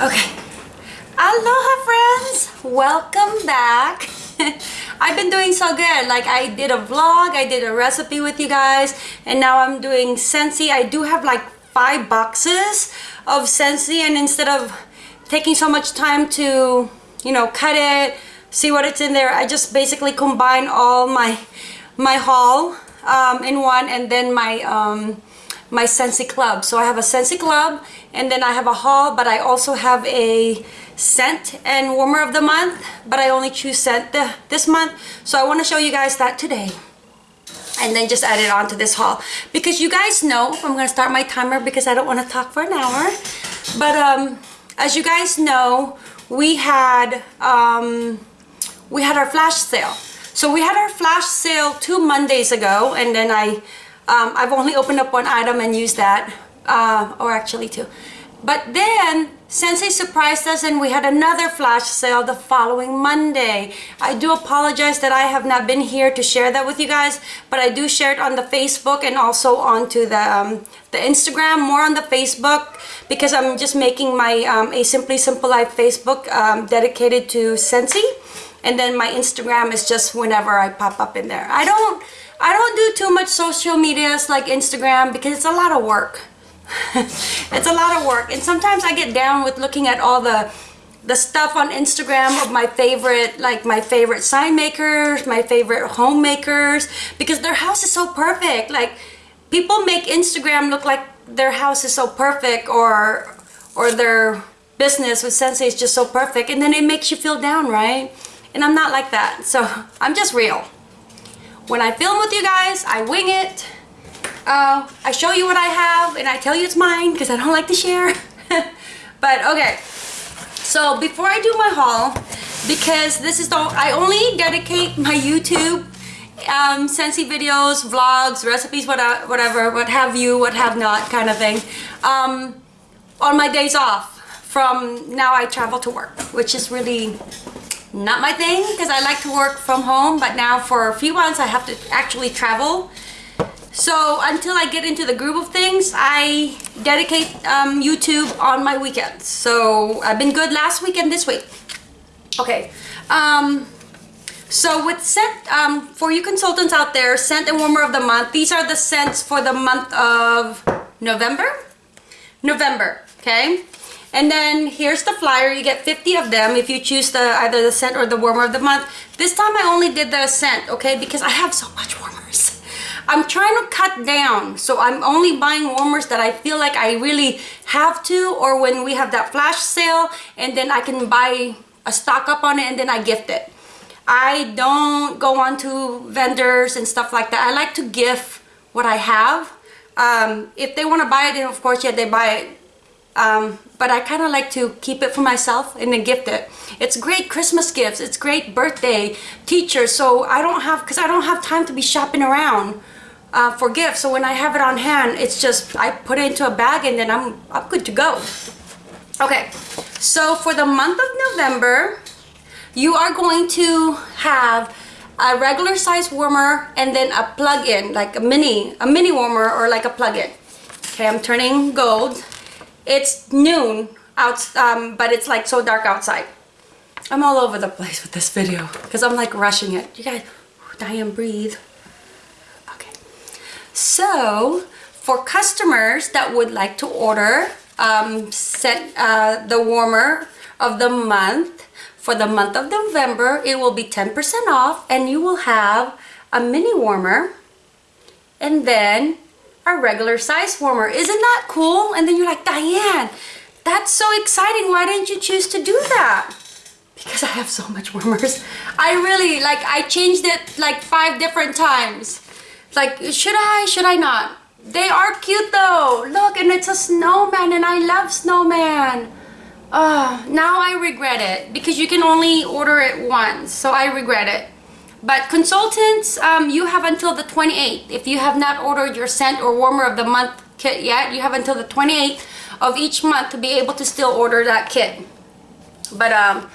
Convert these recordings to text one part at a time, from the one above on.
Okay. Aloha friends! Welcome back. I've been doing so good. Like I did a vlog, I did a recipe with you guys, and now I'm doing Scentsy. I do have like five boxes of Scentsy and instead of taking so much time to, you know, cut it, see what it's in there, I just basically combine all my my haul um, in one and then my um, my Scentsy Club. So I have a Scentsy Club and then I have a haul, but I also have a scent and warmer of the month, but I only choose scent the, this month. So I want to show you guys that today. And then just add it on to this haul. Because you guys know, I'm to start my timer because I don't want to talk for an hour. But um, as you guys know, we had, um, we had our flash sale. So we had our flash sale two Mondays ago and then I um, I've only opened up one item and used that, uh, or actually two. But then, Scentsy surprised us and we had another flash sale the following Monday. I do apologize that I have not been here to share that with you guys, but I do share it on the Facebook and also onto the, um, the Instagram, more on the Facebook, because I'm just making my um, A Simply Simple Life Facebook um, dedicated to Scentsy. And then my Instagram is just whenever I pop up in there. I don't I don't do too much social medias like Instagram because it's a lot of work. it's a lot of work and sometimes I get down with looking at all the the stuff on Instagram of my favorite like my favorite sign makers, my favorite homemakers because their house is so perfect. Like people make Instagram look like their house is so perfect or or their business with Scentsy is just so perfect and then it makes you feel down, right? And I'm not like that. So I'm just real. When I film with you guys, I wing it. Uh, I show you what I have and I tell you it's mine because I don't like to share. but okay, so before I do my haul, because this is the, I only dedicate my YouTube um, Scentsy videos, vlogs, recipes, whatever, whatever, what have you, what have not kind of thing, um, on my days off from now I travel to work, which is really not my thing because I like to work from home but now for a few months I have to actually travel. So until I get into the groove of things I dedicate um, YouTube on my weekends. So I've been good last weekend this week. Okay um, so with scent um, for you consultants out there scent and warmer of the month these are the scents for the month of November? November okay and then here's the flyer. You get 50 of them if you choose the either the scent or the warmer of the month. This time I only did the scent, okay? Because I have so much warmers. I'm trying to cut down. So I'm only buying warmers that I feel like I really have to or when we have that flash sale and then I can buy a stock up on it and then I gift it. I don't go on to vendors and stuff like that. I like to gift what I have. Um, if they want to buy it, then of course, yeah, they buy it um, but I kind of like to keep it for myself and then gift it. It's great Christmas gifts. It's great birthday, teachers. So I don't have, because I don't have time to be shopping around uh, for gifts. So when I have it on hand, it's just, I put it into a bag and then I'm, I'm good to go. Okay, so for the month of November, you are going to have a regular size warmer and then a plug-in, like a mini, a mini warmer or like a plug-in. Okay, I'm turning gold it's noon out um, but it's like so dark outside. I'm all over the place with this video because I'm like rushing it. You guys Diane breathe. Okay. So for customers that would like to order um, set uh, the warmer of the month for the month of November it will be 10% off and you will have a mini warmer and then a regular size warmer. Isn't that cool? And then you're like, Diane, that's so exciting. Why didn't you choose to do that? Because I have so much warmers. I really, like, I changed it like five different times. Like, should I, should I not? They are cute though. Look, and it's a snowman and I love snowman. Oh, now I regret it because you can only order it once. So I regret it. But consultants, um, you have until the 28th. If you have not ordered your scent or warmer of the month kit yet, you have until the 28th of each month to be able to still order that kit. But um,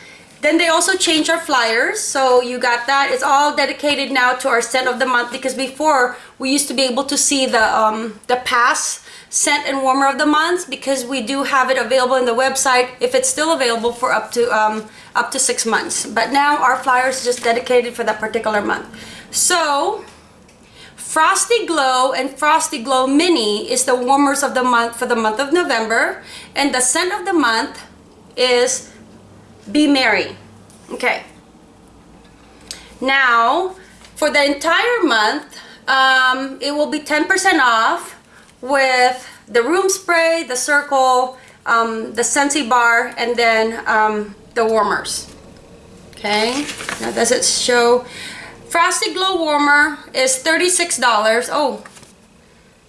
Then they also changed our flyers. So you got that. It's all dedicated now to our scent of the month because before we used to be able to see the um, the past scent and warmer of the month because we do have it available in the website if it's still available for up to um, up to six months. But now our flyers is just dedicated for that particular month. So Frosty Glow and Frosty Glow Mini is the warmers of the month for the month of November. And the scent of the month is Be Merry. Okay. Now, for the entire month, um, it will be 10% off with the room spray, the circle, um, the Scentsy bar, and then um, the warmers. Okay, now does it show? Frosty Glow Warmer is $36. Oh,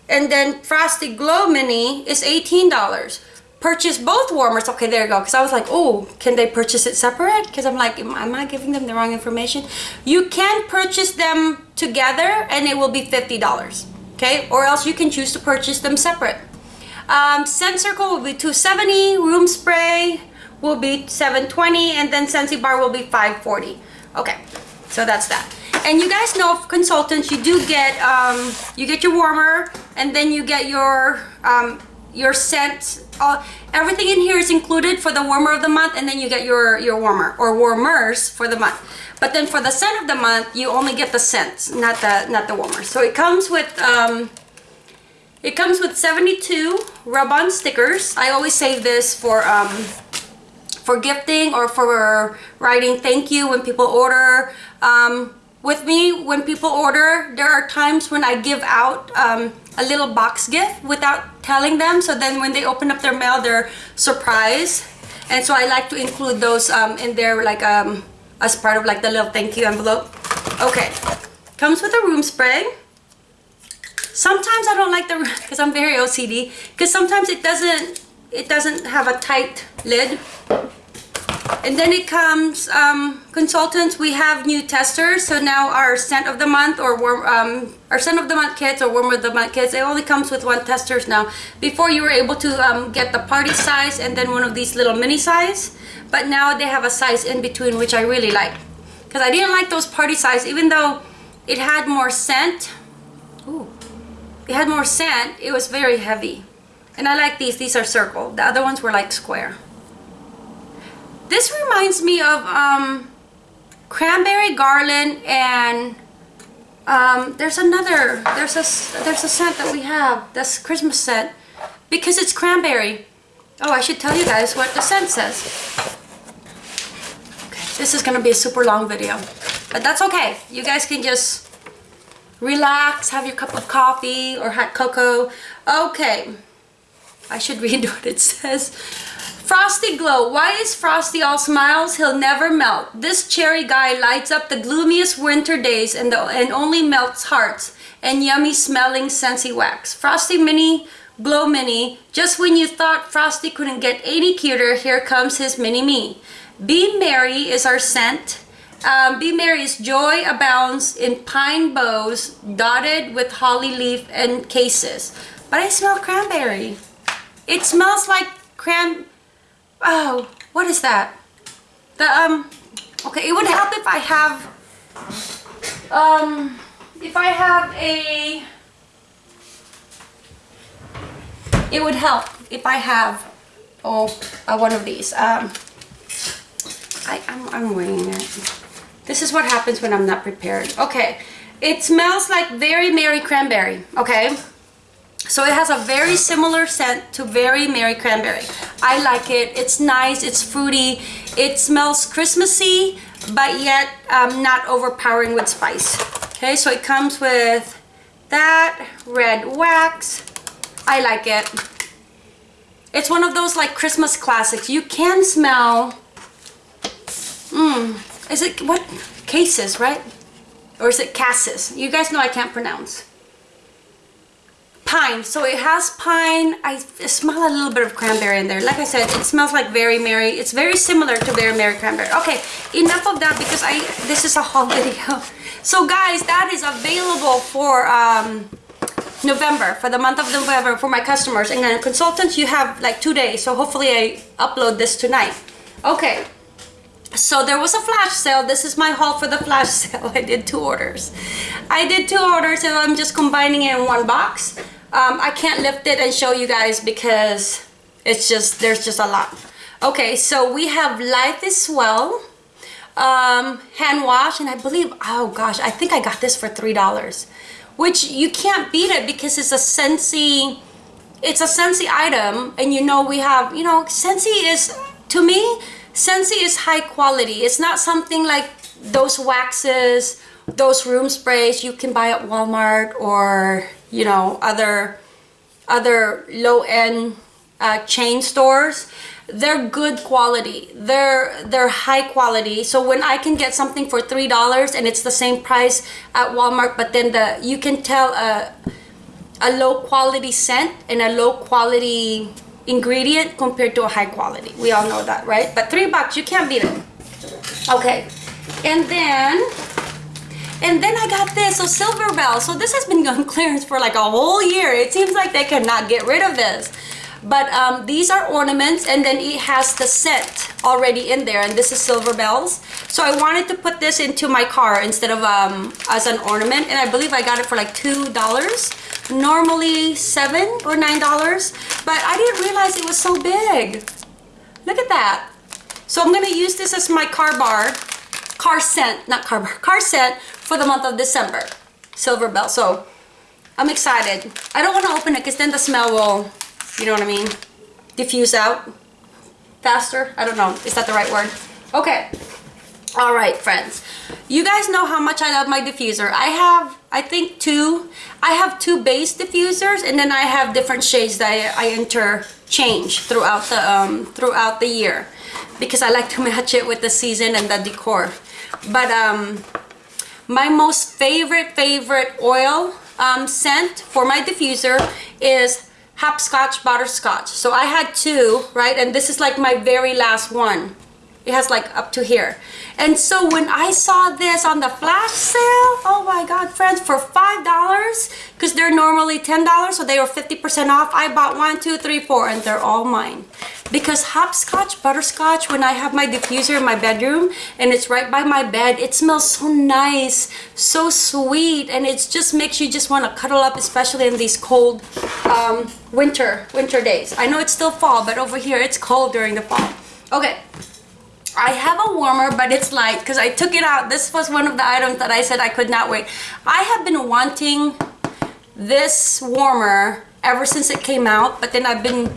and then Frosty Glow Mini is $18. Purchase both warmers. Okay, there you go. Because I was like, oh, can they purchase it separate? Because I'm like, am, am I giving them the wrong information? You can purchase them together and it will be $50 okay? Or else you can choose to purchase them separate. Um, scent circle will be 270 room spray will be 720 and then Scentsy bar will be 540 okay so that's that. And you guys know consultants you do get um, you get your warmer and then you get your um, your scent. Uh, everything in here is included for the warmer of the month and then you get your your warmer or warmers for the month but then for the scent of the month, you only get the scents, not the not the warmer. So it comes with um, it comes with 72 rub-on stickers. I always save this for um, for gifting or for writing thank you when people order. Um, with me, when people order, there are times when I give out um, a little box gift without telling them. So then when they open up their mail, they're surprised. And so I like to include those um, in there like um, as part of like the little thank you envelope. Okay, comes with a room spray. Sometimes I don't like the, because I'm very OCD, because sometimes it doesn't, it doesn't have a tight lid. And then it comes, um, consultants, we have new testers. So now our scent of the month or warm, um, our scent of the month kits or warm of the month kits, it only comes with one testers now. Before you were able to um, get the party size and then one of these little mini size but now they have a size in between which I really like. Because I didn't like those party size even though it had more scent. Ooh, it had more scent it was very heavy. And I like these these are circle. The other ones were like square this reminds me of um, cranberry garland and um, there's another there's a there's a scent that we have that's Christmas scent because it's cranberry Oh, I should tell you guys what the scent says. Okay, this is gonna be a super long video, but that's okay. You guys can just relax, have your cup of coffee or hot cocoa. Okay, I should read what it says. Frosty Glow. Why is Frosty all smiles? He'll never melt. This cherry guy lights up the gloomiest winter days and, the, and only melts hearts and yummy smelling Scentsy wax. Frosty Mini Glow Mini. Just when you thought Frosty couldn't get any cuter, here comes his mini-me. Be Merry is our scent. Um, Be Merry's joy abounds in pine boughs dotted with holly leaf and cases. But I smell cranberry. It smells like cran... Oh, what is that? The, um... Okay, it would help if I have... Um... If I have a it would help if I have oh uh, one of these. Um, I, I'm, I'm winging it. This is what happens when I'm not prepared. Okay it smells like very Merry Cranberry okay so it has a very similar scent to very Merry Cranberry I like it it's nice it's fruity it smells Christmassy but yet um, not overpowering with spice okay so it comes with that red wax I like it. It's one of those like Christmas classics. You can smell, mmm, is it, what, cases, right? Or is it cassis? You guys know I can't pronounce. Pine, so it has pine. I smell a little bit of cranberry in there. Like I said, it smells like very merry. It's very similar to very merry cranberry. Okay, enough of that because I, this is a haul video. So guys, that is available for, um, November, for the month of November for my customers. And then consultants, you have like two days. So hopefully I upload this tonight. Okay. so there was a flash sale this is my haul for the flash sale i did two orders i did two orders so i'm just combining it in one box um, i can't lift it and show you guys because it's just there's just a lot. Okay so we have life is well. Um, hand wash and i believe oh gosh i think i got this for three dollars which you can't beat it because it's a Scentsy it's a Scentsy item and you know we have you know Scentsy is to me Scentsy is high quality. It's not something like those waxes those room sprays you can buy at Walmart or you know other other low-end uh, chain stores. They're good quality. They're they're high quality. So when i can get something for three dollars and it's the same price at walmart but then the you can tell a a low quality scent and a low quality ingredient compared to a high quality. We all know that right? But three bucks you can't beat it. Okay. And then and then I got this, so Silver Bell. So this has been on clearance for like a whole year. It seems like they cannot get rid of this. But um, these are ornaments and then it has the scent already in there and this is silver bells. So I wanted to put this into my car instead of um, as an ornament and I believe I got it for like two dollars. Normally seven or nine dollars but I didn't realize it was so big. Look at that. So I'm gonna use this as my car bar car scent not car car scent for the month of December silver bell so I'm excited I don't want to open it because then the smell will you know what I mean? Diffuse out faster. I don't know. Is that the right word? Okay. All right, friends. You guys know how much I love my diffuser. I have, I think, two. I have two base diffusers, and then I have different shades that I, I interchange throughout the um, throughout the year because I like to match it with the season and the decor. But um, my most favorite favorite oil um, scent for my diffuser is hopscotch butterscotch. So i had two right? And this is like my very last one. It has like up to here and so when i saw this on the flash sale oh my god friends for five dollars because they're normally ten dollars so they were 50 percent off i bought one two three four and they're all mine. Because hopscotch butterscotch when i have my diffuser in my bedroom and it's right by my bed it smells so nice so sweet and it just makes you just want to cuddle up especially in these cold um, winter winter days. I know it's still fall but over here it's cold during the fall. Okay I have a warmer, but it's light because I took it out. This was one of the items that I said I could not wait. I have been wanting this warmer ever since it came out, but then I've been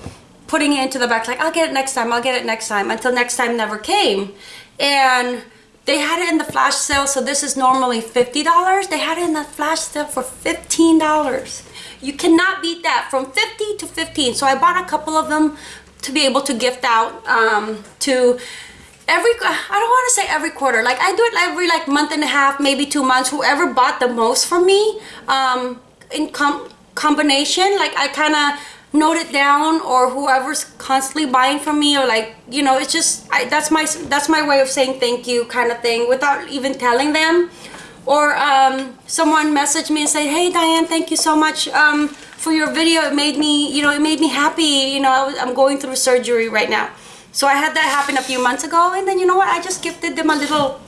putting it into the back like, I'll get it next time, I'll get it next time, until next time never came. And they had it in the flash sale, so this is normally $50. They had it in the flash sale for $15. You cannot beat that from 50 to 15. So I bought a couple of them to be able to gift out um, to every I don't want to say every quarter like I do it every like month and a half maybe two months. Whoever bought the most from me um, in com combination like I kind of note it down or whoever's constantly buying from me or like you know it's just I, that's my that's my way of saying thank you kind of thing without even telling them. Or um, someone messaged me and said hey Diane thank you so much um, for your video. It made me you know it made me happy. You know I'm going through surgery right now so I had that happen a few months ago and then you know what? I just gifted them a little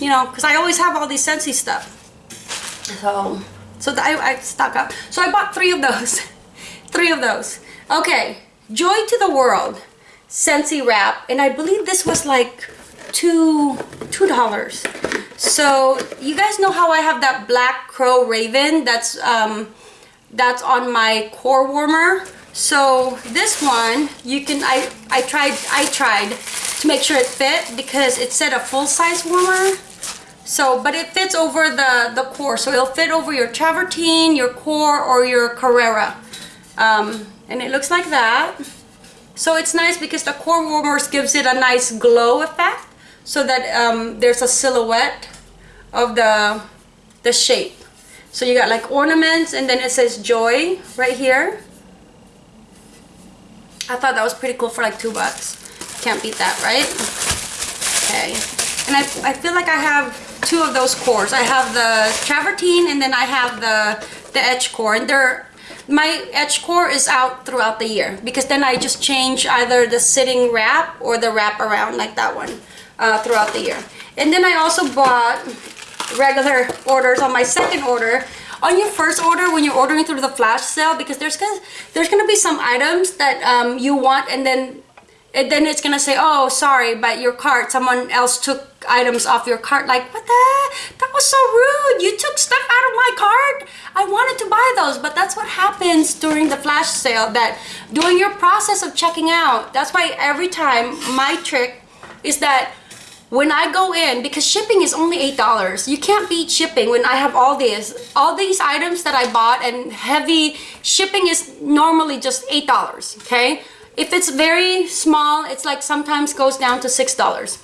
you know because I always have all these Scentsy stuff. So so I, I stock up. So I bought three of those three of those. Okay Joy to the World Scentsy wrap and I believe this was like two two dollars. So you guys know how I have that black crow raven that's um that's on my core warmer so this one, you can, I, I tried, I tried to make sure it fit because it said a full-size warmer. So, but it fits over the, the core. So it'll fit over your travertine, your core, or your Carrara. Um, and it looks like that. So it's nice because the core warmers gives it a nice glow effect so that um, there's a silhouette of the, the shape. So you got like ornaments and then it says joy right here. I thought that was pretty cool for like two bucks. Can't beat that, right? Okay. And I, I feel like I have two of those cores. I have the travertine and then I have the, the edge core. And they're, my edge core is out throughout the year because then I just change either the sitting wrap or the wrap around like that one. uh, throughout the year. And then I also bought regular orders on my second order on your first order when you're ordering through the flash sale because there's gonna there's gonna be some items that um, you want and then and then it's gonna say oh sorry but your cart someone else took items off your cart. Like what the that was so rude. You took stuff out of my cart? I wanted to buy those. But that's what happens during the flash sale that during your process of checking out that's why every time my trick is that when I go in, because shipping is only $8, you can't beat shipping when I have all these, all these items that I bought and heavy, shipping is normally just $8, okay? If it's very small, it's like sometimes goes down to $6.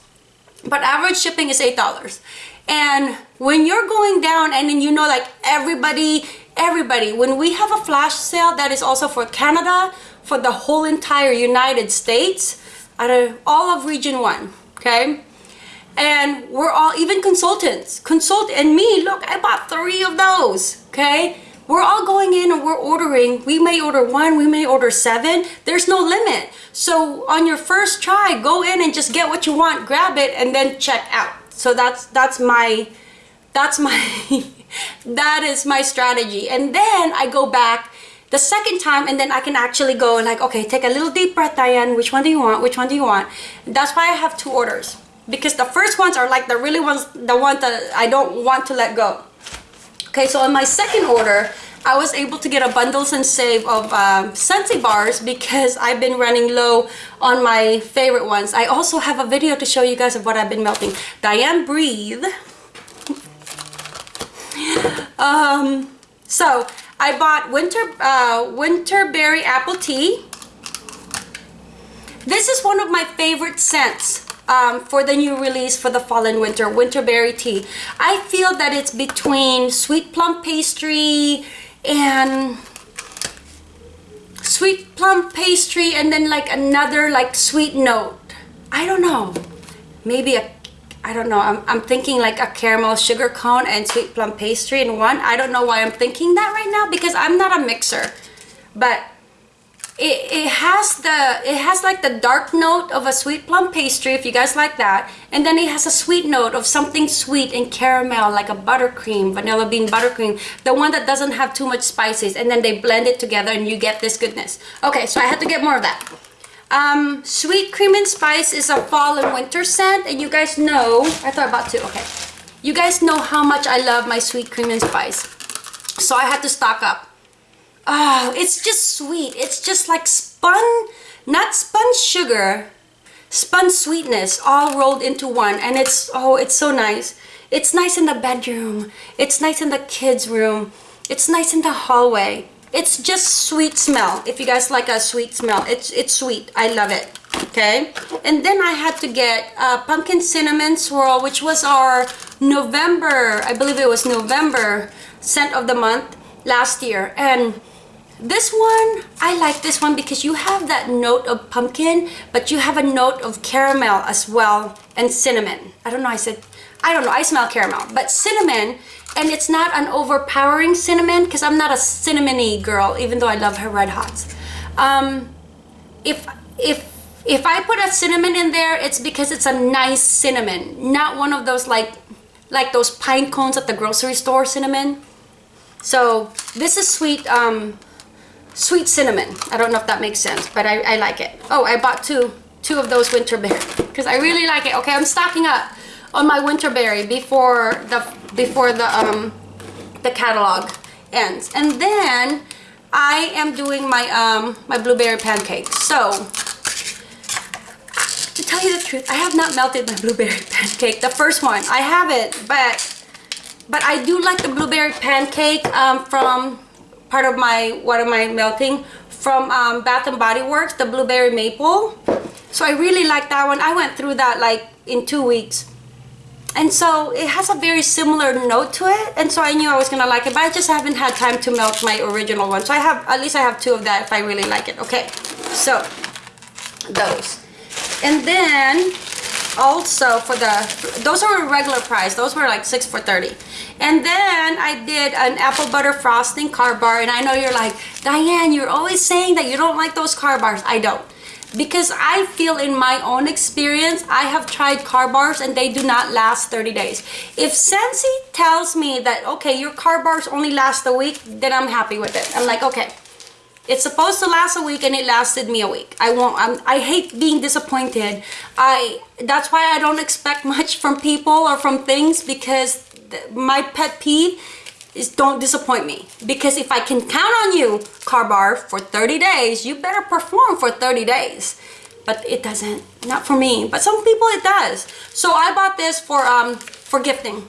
But average shipping is $8. And when you're going down and then you know like everybody, everybody, when we have a flash sale that is also for Canada, for the whole entire United States, out of all of region one, okay? And we're all even consultants consult and me look i bought three of those okay? We're all going in and we're ordering we may order one we may order seven there's no limit. So on your first try go in and just get what you want grab it and then check out. So that's that's my that's my that is my strategy. And then i go back the second time and then I can actually go like okay take a little deep breath Diane which one do you want which one do you want? That's why I have two orders because the first ones are like the really ones the ones that I don't want to let go. Okay so on my second order I was able to get a bundles and save of um, Scentsy bars because I've been running low on my favorite ones. I also have a video to show you guys of what I've been melting. Diane breathe. Um so I bought winter uh, winter berry apple tea. This is one of my favorite scents um, for the new release for the fall and winter, Winterberry Tea. I feel that it's between sweet plum pastry and sweet plum pastry and then like another like sweet note. I don't know. Maybe a I don't know. I'm, I'm thinking like a caramel sugar cone and sweet plum pastry in one. I don't know why I'm thinking that right now because I'm not a mixer. But it, it has the it has like the dark note of a sweet plum pastry if you guys like that and then it has a sweet note of something sweet and caramel like a buttercream vanilla bean buttercream the one that doesn't have too much spices and then they blend it together and you get this goodness. Okay so i had to get more of that. Um, sweet cream and spice is a fall and winter scent and you guys know i thought about two okay. You guys know how much i love my sweet cream and spice. So i had to stock up Oh, it's just sweet. It's just like spun, not spun sugar, spun sweetness all rolled into one. And it's, oh, it's so nice. It's nice in the bedroom. It's nice in the kids' room. It's nice in the hallway. It's just sweet smell. If you guys like a sweet smell, it's, it's sweet. I love it. Okay. And then I had to get pumpkin cinnamon swirl, which was our November, I believe it was November scent of the month last year. And this one, I like this one because you have that note of pumpkin, but you have a note of caramel as well and cinnamon. I don't know, I said, I don't know, I smell caramel, but cinnamon, and it's not an overpowering cinnamon because I'm not a cinnamony girl, even though I love her red hots. Um, if, if, if I put a cinnamon in there, it's because it's a nice cinnamon, not one of those like, like those pine cones at the grocery store cinnamon. So this is sweet, um, sweet cinnamon. I don't know if that makes sense, but I, I like it. Oh, I bought two two of those winter winterberry because I really like it. Okay, I'm stocking up on my winterberry before the before the um the catalog ends. And then I am doing my um my blueberry pancakes. So to tell you the truth, I have not melted my blueberry pancake. The first one, I have it, but but I do like the blueberry pancake um, from part of my what am I melting? From um, Bath and Body Works the blueberry maple. So I really like that one. I went through that like in two weeks. And so it has a very similar note to it. And so I knew I was gonna like it but I just haven't had time to melt my original one. So I have at least I have two of that if I really like it. Okay so those. And then also for the those are a regular price. Those were like six for 30 and then I did an apple butter frosting car bar and I know you're like Diane you're always saying that you don't like those car bars I don't because I feel in my own experience, I have tried car bars and they do not last 30 days. If Scentsy tells me that, okay, your car bars only last a week, then I'm happy with it. I'm like, okay, it's supposed to last a week and it lasted me a week. I won't, I'm, I hate being disappointed. I, that's why I don't expect much from people or from things because my pet peeve is don't disappoint me. Because if I can count on you car bar for 30 days you better perform for 30 days. But it doesn't not for me but some people it does. So I bought this for um for gifting.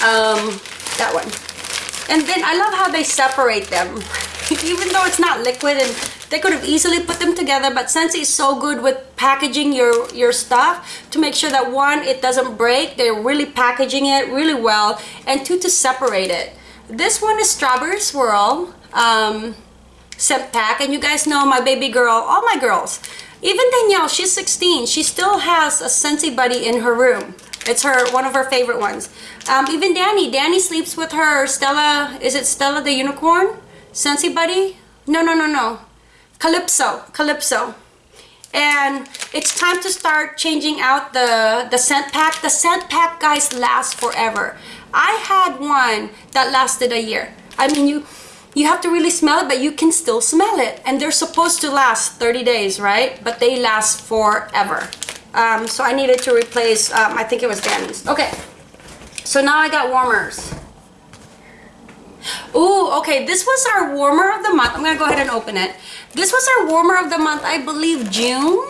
Um that one. And then I love how they separate them. Even though it's not liquid and they could have easily put them together but Scentsy is so good with packaging your your stuff to make sure that one it doesn't break they're really packaging it really well and two to separate it. This one is strawberry swirl um, pack and you guys know my baby girl all my girls. Even Danielle she's 16 she still has a Scentsy buddy in her room. It's her one of her favorite ones. Um, even Danny Danny sleeps with her Stella is it Stella the unicorn? Scentsy buddy? No no no no Calypso, Calypso. And it's time to start changing out the, the scent pack. The scent pack, guys, last forever. I had one that lasted a year. I mean, you you have to really smell it, but you can still smell it. And they're supposed to last 30 days, right? But they last forever. Um, so I needed to replace, um, I think it was Danny's. Okay, so now I got warmers. Ooh, okay, this was our warmer of the month. I'm gonna go ahead and open it. This was our warmer of the month, I believe June?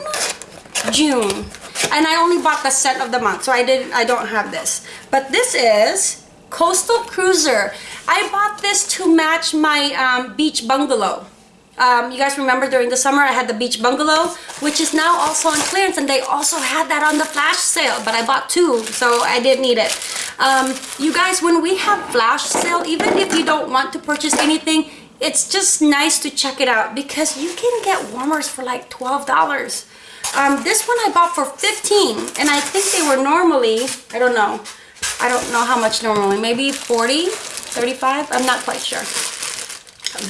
June. And I only bought the scent of the month, so I didn't I don't have this. But this is Coastal Cruiser. I bought this to match my um, beach bungalow. Um, you guys remember during the summer I had the beach bungalow, which is now also on clearance, and they also had that on the flash sale, but I bought two, so I didn't need it. Um, you guys, when we have flash sale, even if you don't want to purchase anything, it's just nice to check it out because you can get warmers for like $12. Um, this one I bought for 15 and I think they were normally, I don't know, I don't know how much normally, maybe 40, 35, I'm not quite sure.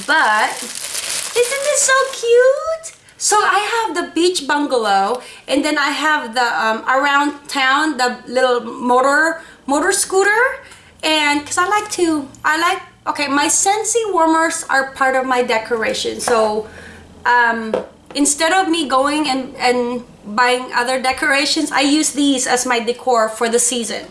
But isn't this so cute? So I have the beach bungalow and then I have the um, around town, the little motor motor scooter and because I like to, I like Okay, my Scentsy warmers are part of my decoration. So um, instead of me going and, and buying other decorations, I use these as my decor for the season.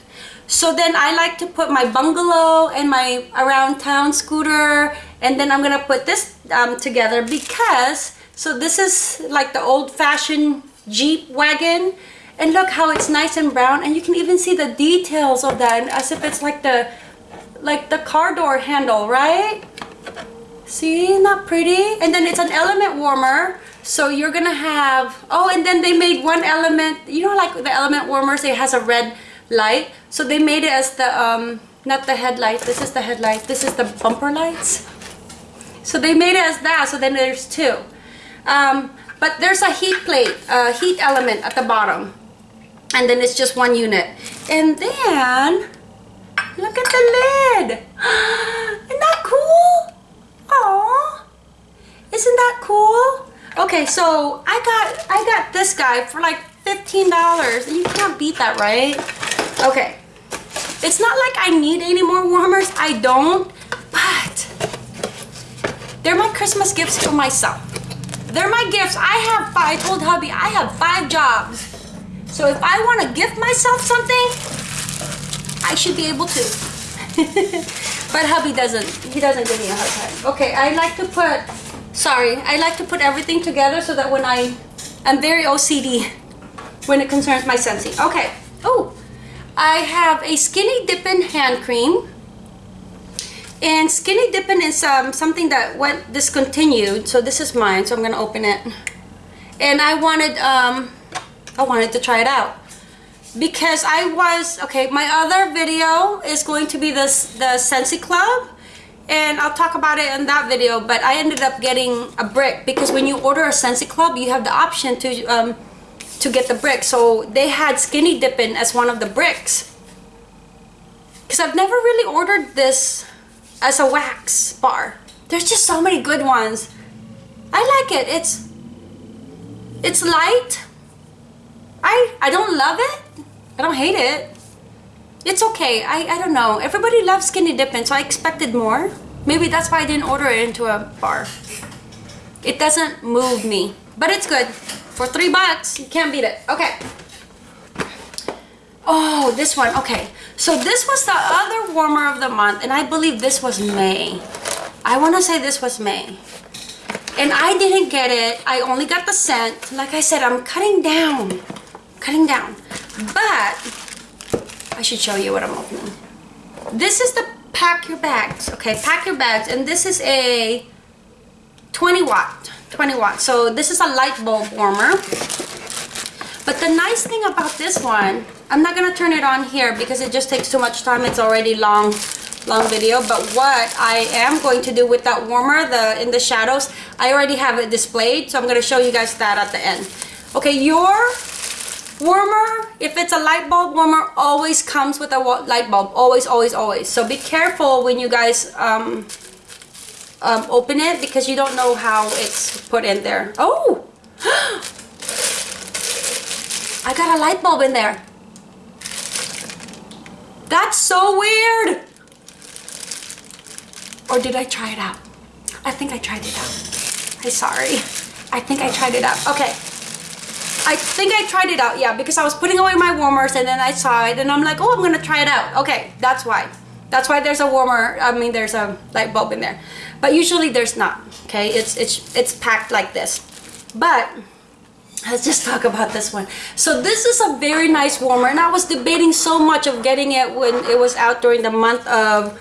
So then I like to put my bungalow and my around town scooter and then I'm gonna put this um, together because so this is like the old-fashioned Jeep wagon and look how it's nice and brown and you can even see the details of that as if it's like the like the car door handle, right? See, not pretty? And then it's an element warmer. So you're gonna have, oh, and then they made one element, you know like the element warmers, it has a red light. So they made it as the, um, not the headlight, this is the headlight, this is the bumper lights. So they made it as that, so then there's two. Um, but there's a heat plate, a heat element at the bottom. And then it's just one unit. And then, Look at the lid. Isn't that cool? Aww. Isn't that cool? Okay, so I got I got this guy for like $15. And you can't beat that, right? Okay. It's not like I need any more warmers. I don't. But they're my Christmas gifts for myself. They're my gifts. I have five. I told hubby I have five jobs. So if I want to gift myself something, I should be able to. but hubby doesn't. He doesn't give me a hard time. Okay, I like to put, sorry, I like to put everything together so that when I, I'm very OCD when it concerns my Scentsy. Okay. Oh, I have a Skinny Dippin' hand cream. And Skinny dipping is um, something that went discontinued. So this is mine. So I'm going to open it. And I wanted, um, I wanted to try it out because I was okay my other video is going to be this the Scentsy Club and I'll talk about it in that video but I ended up getting a brick because when you order a Scentsy Club you have the option to um, to get the brick so they had Skinny dipping as one of the bricks because I've never really ordered this as a wax bar there's just so many good ones I like it it's it's light. I I don't love it. I don't hate it. It's okay. I, I don't know. Everybody loves skinny dipping, so I expected more. Maybe that's why I didn't order it into a bar. It doesn't move me, but it's good. For three bucks, you can't beat it. Okay. Oh, this one. Okay. So this was the other warmer of the month, and I believe this was May. I want to say this was May. And I didn't get it. I only got the scent. Like I said, I'm cutting down. Cutting down. But I should show you what I'm opening. This is the pack your bags. Okay, pack your bags. And this is a 20 watt. 20 watt. So this is a light bulb warmer. But the nice thing about this one, I'm not gonna turn it on here because it just takes too much time. It's already long, long video. But what I am going to do with that warmer, the in the shadows, I already have it displayed. So I'm gonna show you guys that at the end. Okay, your warmer, if it's a light bulb warmer, always comes with a light bulb. Always, always, always. So be careful when you guys um, um, open it because you don't know how it's put in there. Oh! I got a light bulb in there. That's so weird. Or did I try it out? I think I tried it out. I'm sorry. I think I tried it out. Okay. I think I tried it out, yeah, because I was putting away my warmers and then I saw it and I'm like, oh, I'm gonna try it out. Okay, that's why. That's why there's a warmer, I mean, there's a light bulb in there. But usually there's not, okay? It's, it's, it's packed like this. But let's just talk about this one. So this is a very nice warmer and i was debating so much of getting it when it was out during the month of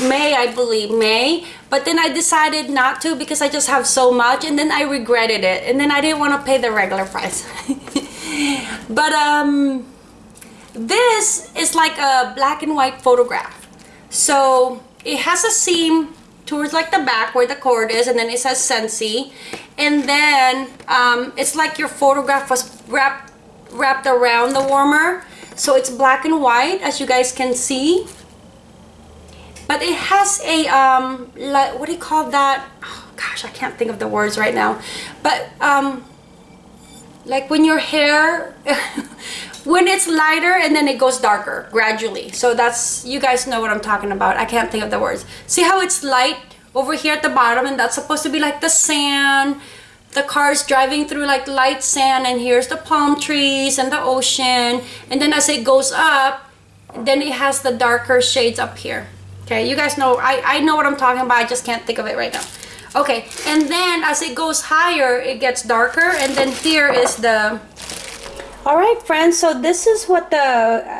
may i believe may. But then i decided not to because i just have so much and then i regretted it. And then i didn't want to pay the regular price. But um this is like a black and white photograph. So it has a seam towards like the back where the cord is and then it says Scentsy and then um, it's like your photograph was wrapped wrapped around the warmer. So it's black and white as you guys can see. But it has a um like what do you call that? Oh, gosh I can't think of the words right now. But um like when your hair when it's lighter and then it goes darker gradually. So that's you guys know what i'm talking about. I can't think of the words. See how it's light over here at the bottom and that's supposed to be like the sand. The car's driving through like light sand and here's the palm trees and the ocean. And then as it goes up then it has the darker shades up here. Okay you guys know i i know what i'm talking about. I just can't think of it right now. Okay and then as it goes higher it gets darker and then here is the all right friends so this is what the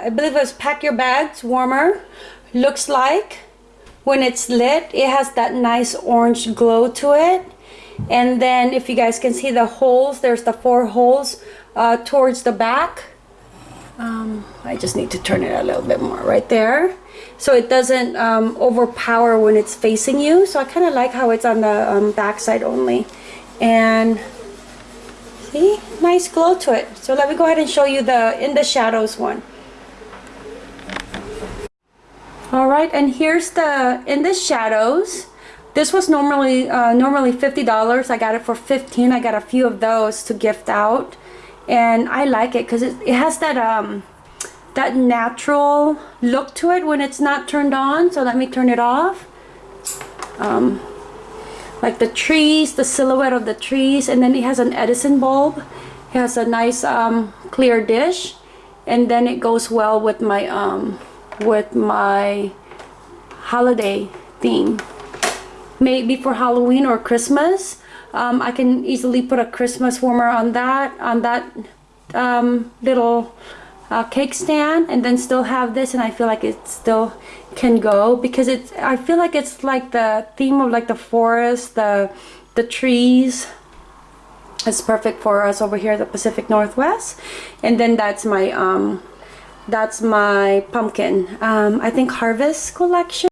i believe it was pack your bags warmer looks like when it's lit it has that nice orange glow to it and then if you guys can see the holes there's the four holes uh, towards the back um, I just need to turn it a little bit more right there so it doesn't um, overpower when it's facing you so I kind of like how it's on the um, back side only and See? Nice glow to it. So let me go ahead and show you the in the shadows one. All right, and here's the in the shadows. This was normally uh, normally $50. I got it for 15. I got a few of those to gift out. And I like it because it, it has that um that natural look to it when it's not turned on. So let me turn it off. Um, like the trees, the silhouette of the trees, and then it has an Edison bulb. It has a nice um, clear dish, and then it goes well with my um, with my holiday theme. Maybe for Halloween or Christmas, um, I can easily put a Christmas warmer on that on that um, little uh, cake stand, and then still have this, and I feel like it still can go because it's I feel like it's like the theme of like the forest the the trees. It's perfect for us over here the Pacific Northwest. And then that's my um that's my pumpkin. Um I think harvest collection